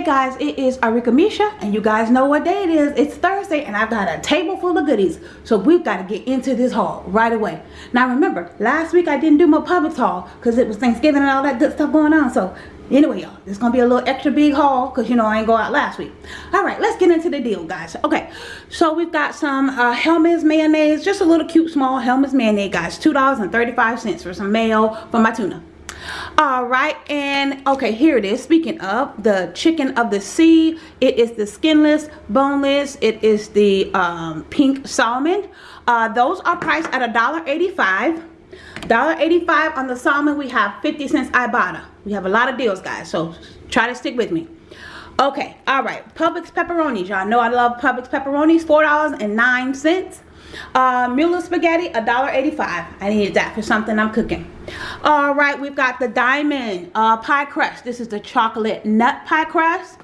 Hey guys, it is Arika Misha and you guys know what day it is. It's Thursday and I've got a table full of goodies. So we've got to get into this haul right away. Now remember, last week I didn't do my Publix haul because it was Thanksgiving and all that good stuff going on. So anyway y'all, it's going to be a little extra big haul because you know I ain't go out last week. Alright, let's get into the deal guys. Okay, so we've got some uh, Hellmann's mayonnaise. Just a little cute small Hellmann's mayonnaise guys. $2.35 for some mayo for my tuna all right and okay here it is. Speaking of the chicken of the sea it is the skinless boneless it is the um, pink salmon. Uh, those are priced at a dollar 85 dollar 85 on the salmon we have 50 cents Ibotta. We have a lot of deals guys so try to stick with me. Okay all right Publix pepperonis. Y'all know I love Publix pepperonis four dollars and nine cents. Uh, Mueller spaghetti, $1.85. I needed that for something I'm cooking. All right, we've got the diamond uh, pie crust. This is the chocolate nut pie crust.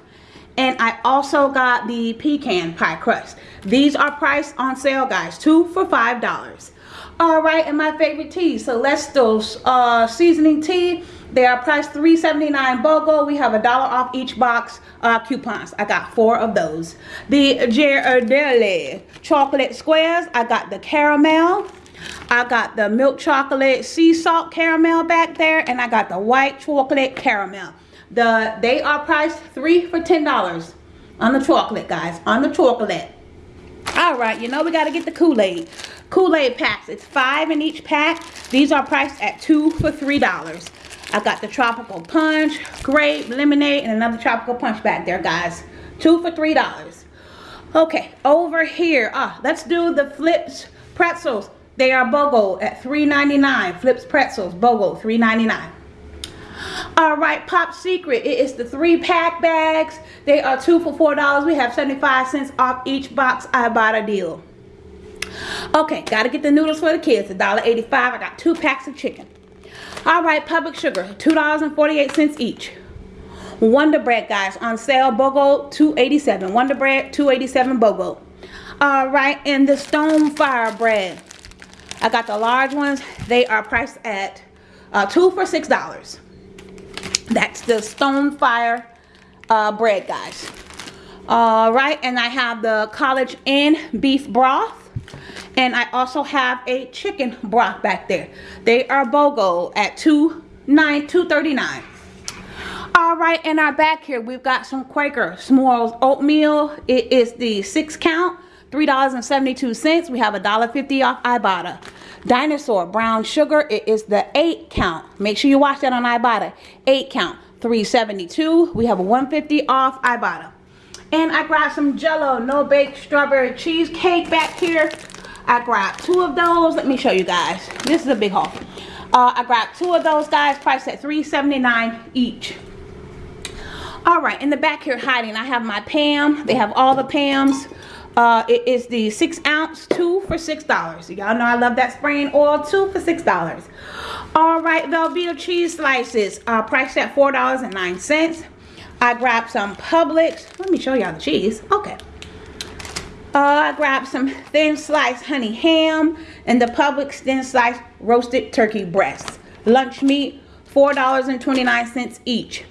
And I also got the pecan pie crust. These are priced on sale, guys. Two for $5. All right, and my favorite tea, Celestial's uh, seasoning tea. They are priced $3.79 BOGO. We have a dollar off each box uh, coupons. I got four of those. The Ghirardelli chocolate squares. I got the caramel. I got the milk chocolate sea salt caramel back there. And I got the white chocolate caramel. The They are priced three for $10 on the chocolate, guys. On the chocolate. All right, you know we got to get the Kool-Aid. Kool-Aid packs. It's five in each pack. These are priced at two for $3. I got the tropical punch, grape, lemonade, and another tropical punch back there, guys. Two for three dollars. Okay, over here, ah, let's do the Flipz pretzels. They are BOGO at $3.99. Flipz pretzels, BOGO, $3.99. All right, Pop Secret. It is the three pack bags. They are two for four dollars. We have 75 cents off each box. Ibotta deal. Okay, gotta get the noodles for the kids. $1.85. I got two packs of chicken. All right, Publix Sugar, $2.48 each. Wonder Bread, guys, on sale, BOGO, 287 Wonder Bread, 287 BOGO. All right, and the Stone Fire Bread. I got the large ones. They are priced at uh, two for $6. That's the Stone Fire uh, bread, guys. All right, and I have the College Inn beef broth. And I also have a chicken broth back there. They are BOGO at two nine two thirty nine. All right, in our back here, we've got some Quaker S'mores oatmeal. It is the six count, $3.72. We have a $1.50 off Ibotta. Dinosaur brown sugar, it is the eight count. Make sure you watch that on Ibotta. Eight count, 372. We have a 150 off Ibotta. And I grabbed some Jello no bake strawberry cheesecake back here. I grabbed two of those. Let me show you guys. This is a big haul. Uh, I grabbed two of those guys, priced at $3.79 each. All right, in the back here hiding, I have my Pam. They have all the Pams. Uh, it is the six ounce, two for six dollars. Y'all know I love that spraying oil, two for six dollars. All right, Velveeta cheese slices, uh, priced at four dollars and nine cents. I grabbed some Publix. Let me show y'all the cheese. Okay. Uh, I grabbed some thin sliced honey ham and the Publix thin sliced roasted turkey breasts. Lunch meat, $4.29 each.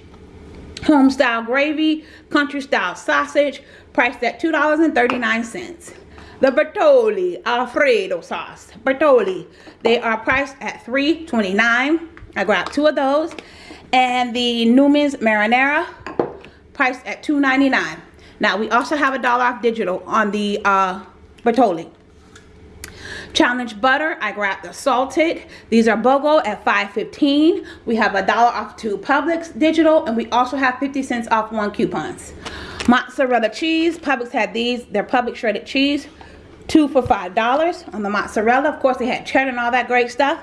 Home style gravy, country style sausage, priced at $2.39. The Bertolli Alfredo sauce, Bertolli, they are priced at $3.29. I grabbed two of those. And the Newman's Marinara, priced at $2.99. Now, we also have a dollar off digital on the uh, Bertolli. Challenge butter, I grabbed the salted. These are BOGO at $5.15. We have a dollar off two Publix digital, and we also have 50 cents off one coupons. Mozzarella cheese, Publix had these. They're Publix shredded cheese, two for $5 on the mozzarella. Of course, they had cheddar and all that great stuff.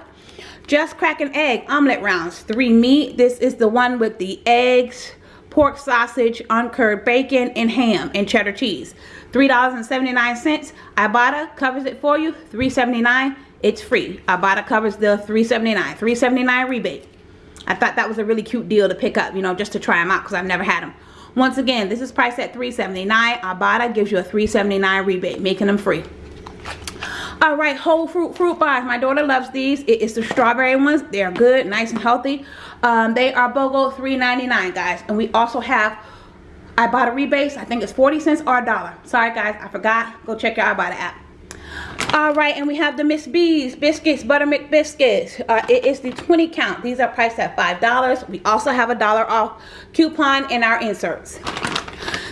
Just Crack an Egg omelet rounds, three meat. This is the one with the eggs, pork sausage, uncured bacon, and ham and cheddar cheese. $3.79. Ibotta covers it for you. $3.79. It's free. Ibotta covers the $3.79. $3.79 rebate. I thought that was a really cute deal to pick up, you know, just to try them out because I've never had them. Once again, this is priced at $3.79. Ibotta gives you a $3.79 rebate, making them free. All right, whole fruit fruit bars. My daughter loves these. It is the strawberry ones. They're good, nice and healthy. Um, they are BOGO $3.99, guys. And we also have Ibotta rebates. I think it's 40 cents or a dollar. Sorry guys, I forgot. Go check your i Ibotta app. All right, and we have the Miss B's biscuits, Buttermilk biscuits. Uh, it is the 20 count. These are priced at $5. We also have a dollar off coupon in our inserts.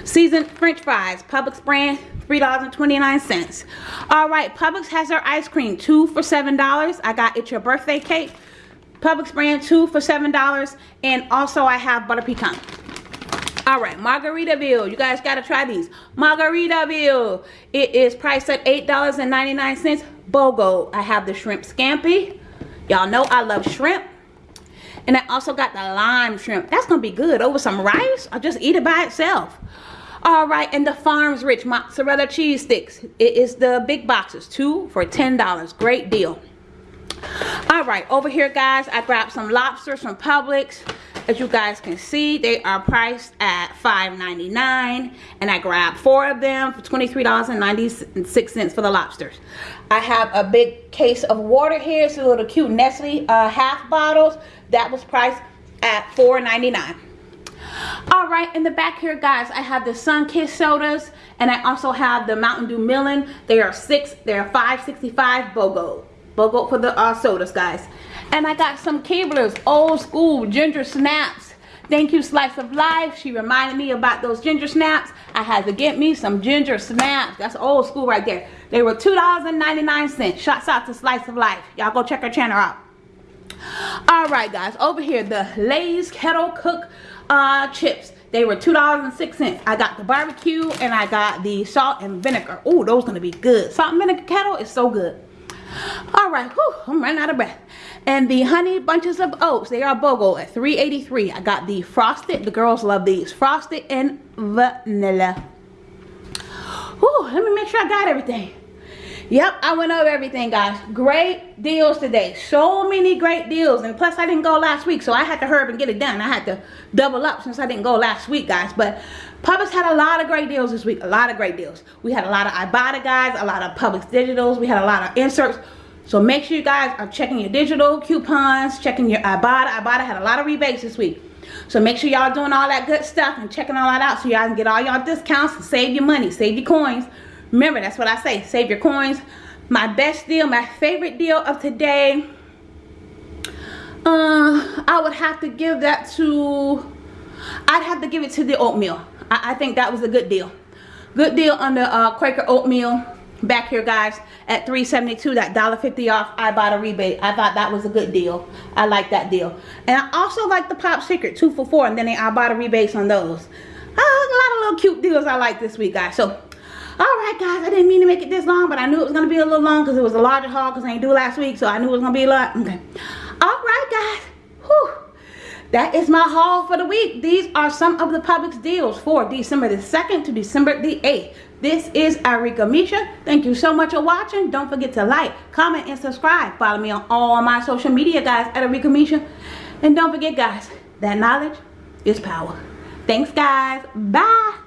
Seasoned French fries, Publix brand, $3.29. All right, Publix has their ice cream, two for $7. I got It's Your Birthday Cake. Publix brand, two for $7. And also I have butter pecan. All right, Margaritaville. You guys got to try these. Margaritaville. It is priced at $8.99. BOGO. I have the shrimp scampi. Y'all know I love shrimp. And I also got the lime shrimp. That's going to be good over some rice. I'll just eat it by itself. All right, and the Farms Rich mozzarella cheese sticks. It is the big boxes, two for $10. Great deal. All right, over here, guys, I grabbed some lobsters from Publix. As you guys can see, they are priced at $5.99, and I grabbed four of them for $23.96 for the lobsters. I have a big case of water here. It's a little cute Nestle uh, half bottles. That was priced at $4.99 all right in the back here guys i have the Sunkist sodas and i also have the mountain dew melon they are six they're 565 bogo bogo for the uh, sodas guys and i got some Keebler's old school ginger snaps thank you slice of life she reminded me about those ginger snaps i had to get me some ginger snaps that's old school right there they were two dollars and 99 cents shots out to slice of life y'all go check her channel out all right guys over here the lay's kettle cook uh, chips. They were $2.06. I got the barbecue and I got the salt and vinegar. Oh, those gonna be good. Salt and vinegar kettle is so good. All right, whew, I'm running out of breath. And the honey bunches of oats, they are BOGO at 3.83. I got the frosted, the girls love these, frosted and vanilla. Whew, let me make sure I got everything. Yep, I went over everything, guys. Great deals today. So many great deals. And plus, I didn't go last week, so I had to hurry and get it done. I had to double up since I didn't go last week, guys. But Publix had a lot of great deals this week. A lot of great deals. We had a lot of Ibotta, guys. A lot of Publix Digitals. We had a lot of inserts. So make sure you guys are checking your digital coupons, checking your Ibotta. Ibotta had a lot of rebates this week. So make sure y'all doing all that good stuff and checking all that out so y'all can get all y'all discounts and save your money, save your coins. Remember, that's what I say. Save your coins. My best deal, my favorite deal of today. Uh, I would have to give that to, I'd have to give it to the oatmeal. I, I think that was a good deal. Good deal under uh, Quaker oatmeal back here guys at 372 that dollar 50 off Ibotta rebate. I thought that was a good deal. I like that deal. And i also like the pop secret two for four and then Ibotta rebates on those. Uh, a lot of little cute deals i like this week guys. So all right guys i didn't mean to make it this long but i knew it was gonna be a little long because it was a larger haul because i didn't do last week so i knew it was gonna be a lot. Okay. All right guys. Whew. That is my haul for the week these are some of the Publix deals for december the 2nd to december the 8th this is Arika Misha. Thank you so much for watching. Don't forget to like, comment, and subscribe. Follow me on all my social media, guys, at Arika Misha. And don't forget, guys, that knowledge is power. Thanks, guys. Bye.